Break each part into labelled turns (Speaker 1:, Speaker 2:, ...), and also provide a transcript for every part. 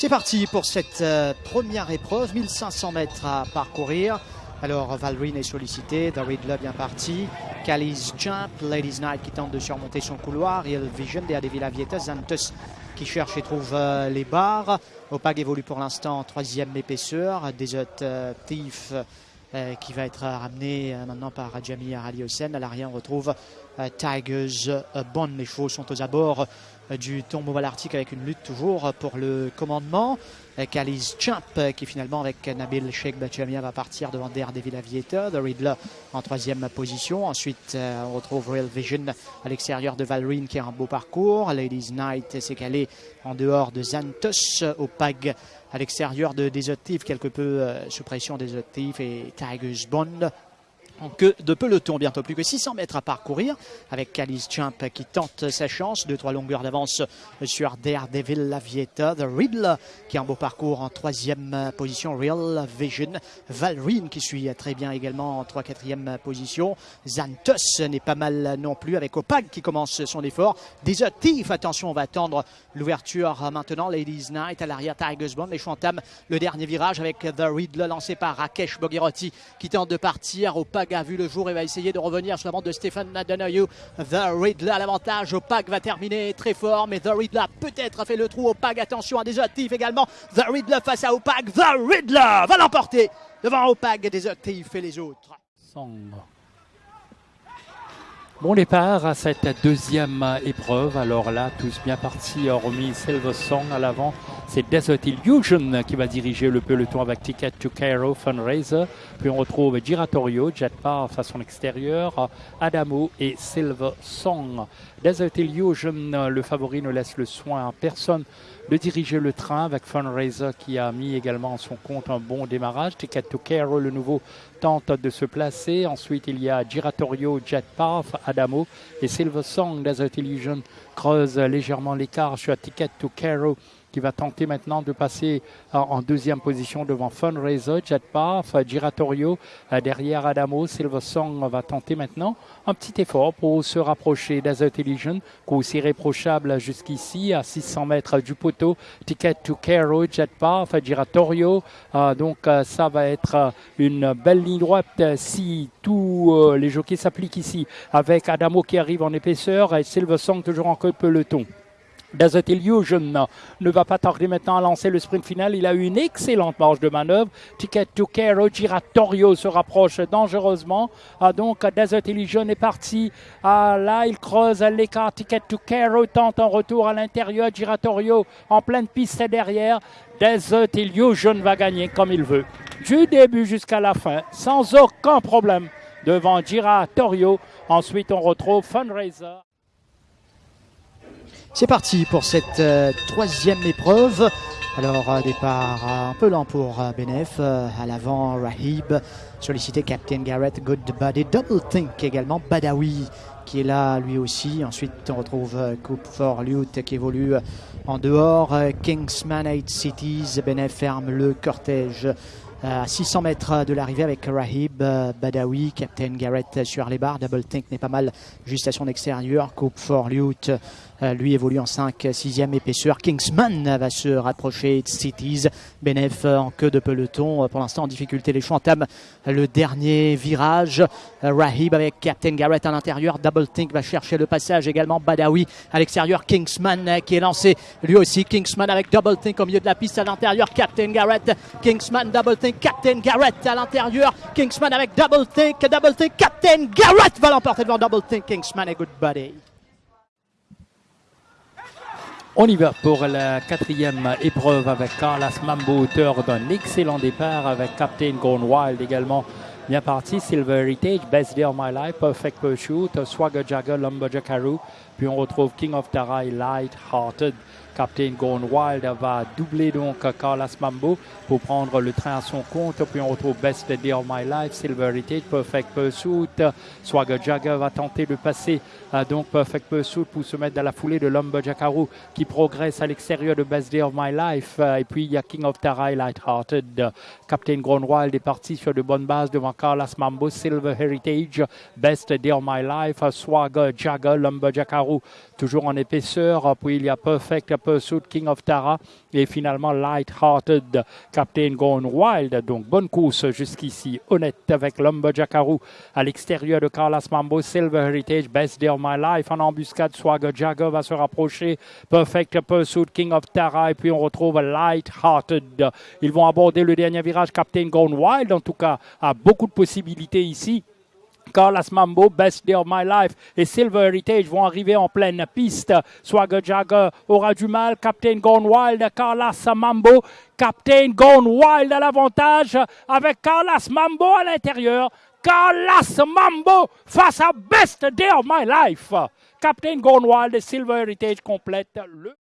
Speaker 1: C'est parti pour cette euh, première épreuve, 1500 mètres à parcourir. Alors Valrine est sollicité, The Riddler bien parti, Cali's Jump, Ladies Night qui tente de surmonter son couloir, Real Vision, Dea Devil Avieta, Zantus qui cherche et trouve euh, les barres. Opag évolue pour l'instant en troisième épaisseur, Desert euh, Thief qui va être ramené maintenant par Jamie. À l'arrière, on retrouve Tigers euh, Bond. Les chevaux sont aux abords euh, du tombeau Arctique avec une lutte toujours pour le commandement. Euh, Kali's Champ euh, qui finalement avec Nabil Sheikh Bachamia va partir devant Daredevil Aviator. The Riddler en troisième position. Ensuite, euh, on retrouve Real Vision à l'extérieur de Valrine qui a un beau parcours. Ladies Night s'est calé en dehors de Zantos. Opag à l'extérieur de Desertif, quelque peu euh, sous pression Desertif et Tigers Bond queue de peloton. Bientôt plus que 600 mètres à parcourir avec Calice Champ qui tente sa chance. Deux, trois longueurs d'avance sur Daredevil Lavieta. The Riddler qui a un beau parcours en troisième position. Real Vision. Valrine qui suit très bien également en 3 quatrième position. Xanthos n'est pas mal non plus avec Opag qui commence son effort. Desertif, attention, on va attendre l'ouverture maintenant. Ladies Night à l'arrière, Tigers Bond. Les entament le dernier virage avec The Riddler lancé par Rakesh Bogirotti qui tente de partir. Opag a vu le jour et va essayer de revenir sur la bande de Stéphane Nadonoyou. The Riddler à l'avantage. Opag va terminer très fort, mais The Riddler peut-être a fait le trou. Opag, attention à des actifs également. The Riddler face à Opag. The Riddler va l'emporter devant Opag, des actifs et les autres.
Speaker 2: Bon départ à cette deuxième épreuve. Alors là, tous bien partis, hormis Silver Song à l'avant. C'est Desert Illusion qui va diriger le peloton avec Ticket to Cairo Fundraiser. Puis on retrouve Giratorio, Jetpath à son extérieur, Adamo et Silver Song. Desert Illusion, le favori, ne laisse le soin à personne de diriger le train avec Fundraiser qui a mis également en son compte un bon démarrage. Ticket to Cairo, le nouveau, tente de se placer. Ensuite, il y a Giratorio, Jetpath, Adamo et Silver Song. Desert Illusion creuse légèrement l'écart sur Ticket to Cairo qui va tenter maintenant de passer en deuxième position devant Fundraiser, Jetpath, Giratorio, derrière Adamo, Silver Song va tenter maintenant un petit effort pour se rapprocher Illusion, course irréprochable jusqu'ici à 600 mètres du poteau, Ticket to Cairo, Jetpath, Giratorio, euh, donc euh, ça va être euh, une belle ligne droite si tous euh, les jockeys s'appliquent ici, avec Adamo qui arrive en épaisseur et Silver Song toujours en queue peloton. Desert Illusion ne va pas tarder maintenant à lancer le sprint final. Il a eu une excellente marge de manœuvre. Ticket to Cairo, Giratorio se rapproche dangereusement. Ah, donc Desert Illusion est parti. Là, il creuse l'écart. Ticket to Cairo tente un retour à l'intérieur. Giratorio en pleine piste derrière. Desert Illusion va gagner comme il veut. Du début jusqu'à la fin, sans aucun problème, devant Giratorio. Ensuite, on retrouve Fundraiser.
Speaker 1: C'est parti pour cette euh, troisième épreuve. Alors, euh, départ euh, un peu lent pour Benef. à l'avant, Rahib. Sollicité Captain Garrett, Good Buddy. Double Think également. Badawi qui est là lui aussi. Ensuite, on retrouve Coupe for Lute qui évolue en dehors. Kingsman 8 Cities. Benef ferme le cortège. à 600 mètres de l'arrivée avec Rahib, Badawi, Captain Garrett sur les barres. Double Think n'est pas mal juste à son extérieur. Coupe for Lute. Euh, lui évolue en 5 6e épaisseur. Kingsman va se rapprocher de Cities. Benef euh, en queue de peloton. Euh, Pour l'instant en difficulté. Les entament le dernier virage. Rahib avec Captain Garrett à l'intérieur. Double Think va chercher le passage également. Badawi à l'extérieur. Kingsman qui est lancé lui aussi. Kingsman avec Double Think au milieu de la piste à l'intérieur. Captain Garrett. Kingsman, Double Think. Captain Garrett à l'intérieur. Kingsman avec Double Think. Double Think. Captain Garrett va l'emporter devant Double Think. Kingsman et Good Buddy.
Speaker 2: On y va pour la quatrième épreuve avec Carlos Mambo, auteur d'un excellent départ avec Captain Gone Wild également. Bien parti, Silver Heritage, Best Day of My Life, Perfect Pursuit, Swagger Jagger, Lumberjackaroo. Puis on retrouve King of Tarai, Light Hearted. Captain Gone Wild va doubler donc Carlos Mambo pour prendre le train à son compte. Puis on retrouve Best Day of My Life, Silver Heritage, Perfect Pursuit. Swagger Jagger va tenter de passer euh, donc Perfect Pursuit pour se mettre dans la foulée de Lumberjackaroo qui progresse à l'extérieur de Best Day of My Life. Euh, et puis il y a King of Tarai, Lighthearted. Captain Gone Wild est parti sur de bonnes bases devant Carlos Mambo, Silver Heritage, Best Day of My Life, Swagger, Jagger, Lumberjackaroo, toujours en épaisseur. Puis il y a Perfect Pursuit, King of Tara et finalement Light-Hearted, Captain Gone Wild. Donc bonne course jusqu'ici, honnête avec Lumberjackaroo à l'extérieur de Carlos Mambo, Silver Heritage, Best Day of My Life. En embuscade, Swagger, Jagger va se rapprocher. Perfect Pursuit, King of Tara et puis on retrouve Light-Hearted. Ils vont aborder le dernier virage, Captain Gone Wild en tout cas, a beaucoup de possibilités ici. Carlos Mambo, Best Day of My Life et Silver Heritage vont arriver en pleine piste. Swagger Jagger aura du mal. Captain Gone Wild, Carlos Mambo. Captain Gone Wild à l'avantage avec Carlos Mambo à l'intérieur. Carlos Mambo face à Best Day of My Life. Captain Gone Wild et Silver Heritage complètent le.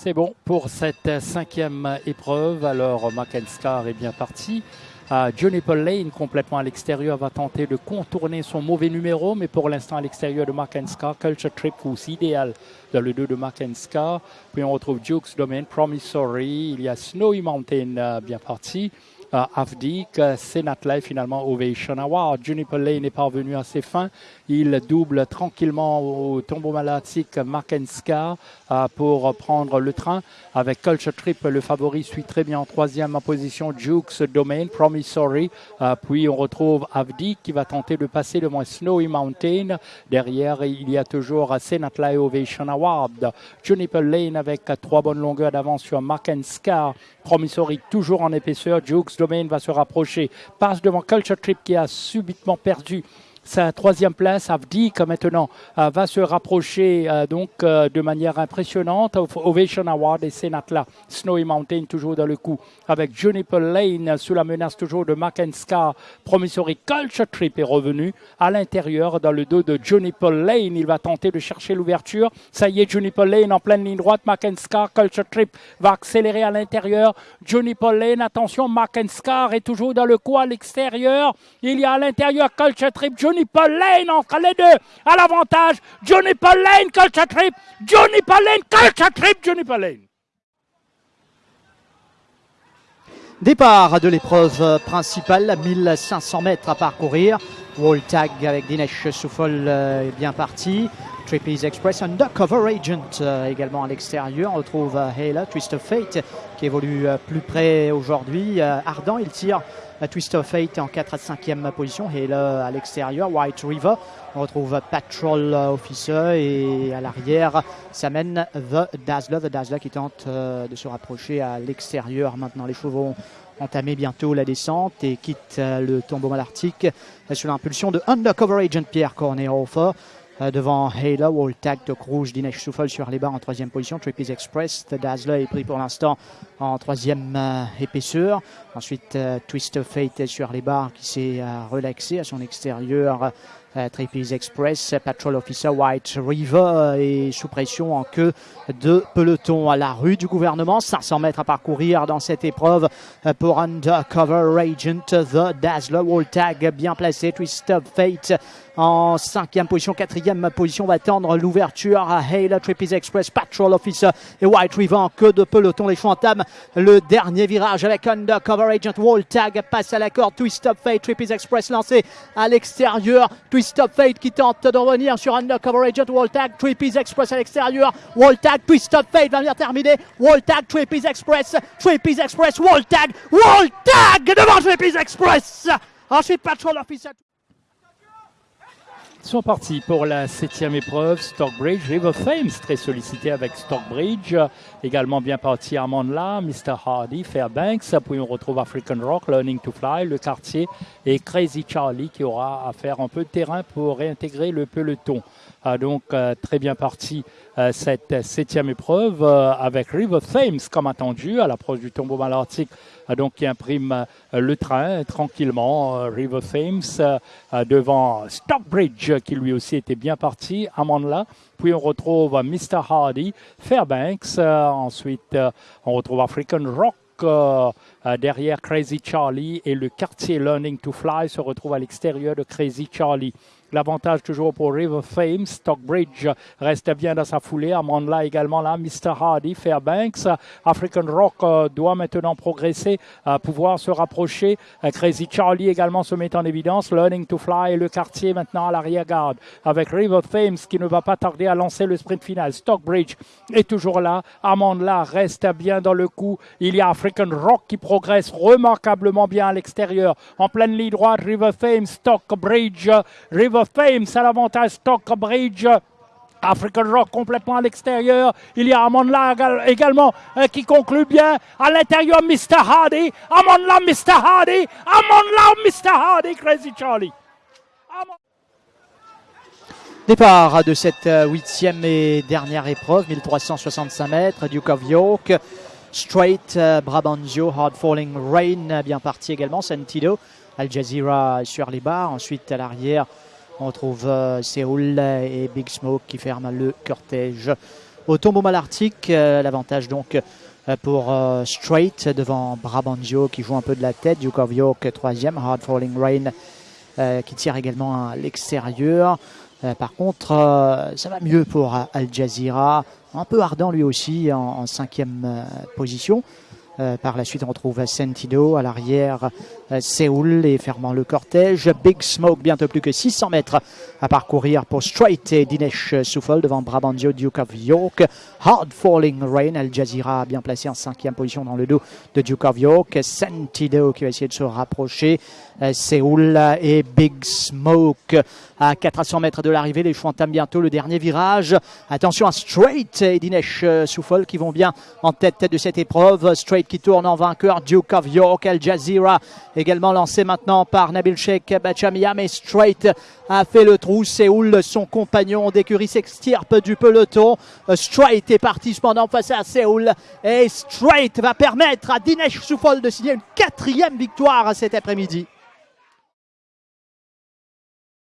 Speaker 2: C'est bon pour cette cinquième épreuve. Alors, Mackenscar est bien parti. Johnny Paul Lane, complètement à l'extérieur, va tenter de contourner son mauvais numéro, mais pour l'instant à l'extérieur de Mackenscar. Culture Trip aussi idéal dans le dos de Mackenscar. Puis on retrouve Duke's Domain, Promissory. Il y a Snowy Mountain uh, bien parti. Afdik, Senat finalement Ovation Award. Juniper Lane est parvenu à ses fins. Il double tranquillement au tombeau malatique Makenska pour prendre le train. Avec Culture Trip, le favori suit très bien en troisième position Jukes Domain, Promissory. puis on retrouve Avdik qui va tenter de passer moins Snowy Mountain. Derrière, il y a toujours Senat Ovation Award. Juniper Lane avec trois bonnes longueurs d'avance sur Makenska. Promissory toujours en épaisseur. Jukes Domain va se rapprocher. Passe devant Culture Trip qui a subitement perdu sa troisième place. Avdik maintenant euh, va se rapprocher euh, donc euh, de manière impressionnante. Ovation Award et Senatla. Snowy Mountain toujours dans le coup avec Juniper Lane sous la menace toujours de Mackenska. Promissory Culture Trip est revenu à l'intérieur dans le dos de Juniper Lane. Il va tenter de chercher l'ouverture. Ça y est, Juniper Lane en pleine ligne droite. Mackenska Culture Trip va accélérer à l'intérieur. Juniper Lane, attention, Mackenska est toujours dans le coup à l'extérieur. Il y a à l'intérieur Culture Trip. Johnny Paul Lane entre les deux à l'avantage. Johnny Paul Lane, Trip. Johnny Paul Lane, Johnny Paul.
Speaker 1: Départ de l'épreuve principale, 1500 mètres à parcourir. Wall tag avec Dinesh Souffol est bien parti. Trapeze Express, Undercover Agent également à l'extérieur. On retrouve Hayla, Twist of Fate qui évolue plus près aujourd'hui. Ardent, il tire Twist of Fate en 4 à 5e position. Hayla à l'extérieur. White River, on retrouve Patrol Officer et à l'arrière, ça mène The Dazzler. The Dazzler qui tente de se rapprocher à l'extérieur. Maintenant, les chevaux entamer bientôt la descente et quitte le tombeau malartique sous l'impulsion de Undercover Agent Pierre Cornehofer. Devant Halo, Tag, Doc Rouge, Dinesh Souffle sur les barres en troisième position. Trapeze Express, The Dazzler est pris pour l'instant en troisième épaisseur. Ensuite, Twist of Fate sur les barres qui s'est relaxé à son extérieur. Trapeze Express, Patrol Officer White River est sous pression en queue de peloton à la rue du gouvernement. 500 mètres à parcourir dans cette épreuve pour Undercover Agent, The Dazzler, Wall Tag bien placé, Twist of Fate en cinquième position, quatrième position va tendre l'ouverture à Hale, Trapeze Express, Patrol Officer et White River queue de peloton. Les choix entament le dernier virage avec Undercover Agent, Wall Tag passe à la corde, Twist of Fate, Trapeze Express lancé à l'extérieur, Twist of Fate qui tente de revenir sur Undercover Agent, Wall Tag, Trapeze Express à l'extérieur, Wall Tag, Twist of Fate va venir terminer, Wall Tag, Trapeze Express, Trapeze Express, Wall Tag, Wall Tag devant Trapeze Express. Ensuite, Patrol Officer
Speaker 2: sont partis pour la septième épreuve, Stockbridge. River Thames, très sollicité avec Stockbridge. Également bien parti Armand Mr. Hardy, Fairbanks. Puis on retrouve African Rock, Learning to Fly, le quartier et Crazy Charlie qui aura à faire un peu de terrain pour réintégrer le peloton. Ah, donc euh, très bien parti cette septième épreuve euh, avec River Thames comme attendu à l'approche du tombeau malartique donc qui imprime le train tranquillement. River Thames devant Stockbridge qui lui aussi était bien parti. Amandla. Puis on retrouve Mr. Hardy, Fairbanks. ensuite on retrouve African Rock derrière Crazy Charlie et le quartier Learning to Fly se retrouve à l'extérieur de Crazy Charlie. L'avantage toujours pour River Fame. Stockbridge reste bien dans sa foulée. Amandla également là. Mr. Hardy, Fairbanks. African Rock euh, doit maintenant progresser, à pouvoir se rapprocher. Euh, Crazy Charlie également se met en évidence. Learning to Fly et le quartier maintenant à l'arrière-garde. Avec River Fames qui ne va pas tarder à lancer le sprint final. Stockbridge est toujours là. Amandla reste bien dans le coup. Il y a African Rock qui progresse remarquablement bien à l'extérieur. En pleine ligne droite, River Fame, Stockbridge, River Fame, l'avantage Stockbridge. African Rock complètement à l'extérieur. Il y a Amonla également euh, qui conclut bien. À l'intérieur, Mr. Hardy. Amonla, Mr. Hardy. Amonla, Mr. Hardy. Crazy Charlie.
Speaker 1: Départ de cette euh, huitième et dernière épreuve, 1365 mètres, Duke of York. Straight, euh, Brabantio, Hard Falling Rain, bien parti également. Sentido, Al Jazeera sur les barres. Ensuite, à l'arrière, on trouve euh, Séoul et Big Smoke qui ferment le cortège. Au tombeau malartique, euh, l'avantage donc euh, pour Straight devant Brabantio qui joue un peu de la tête, Duke of York troisième, Hard Falling Rain qui tire également à l'extérieur. par contre, ça va mieux pour Al Jazeera, un peu ardent lui aussi en cinquième position. Euh, par la suite, on retrouve Sentido à l'arrière, euh, Séoul et fermant le cortège. Big Smoke, bientôt plus que 600 mètres à parcourir pour Straight et Dinesh Souffle devant Brabantio, Duke of York. Hard Falling Rain, Al Jazeera bien placé en cinquième position dans le dos de Duke of York. Sentido qui va essayer de se rapprocher. Euh, Séoul et Big Smoke à 400 mètres de l'arrivée. Les choix entament bientôt le dernier virage. Attention à Straight et Dinesh Souffle qui vont bien en tête de cette épreuve. Straight qui tourne en vainqueur. Duke of York, Al Jazeera également lancé maintenant par Nabil Sheikh Bachamia. Mais Straight a fait le trou. Séoul, son compagnon d'écurie, s'extirpe du peloton. Straight est parti cependant face à Séoul. Et Straight va permettre à Dinesh Souffle de signer une quatrième victoire cet après-midi.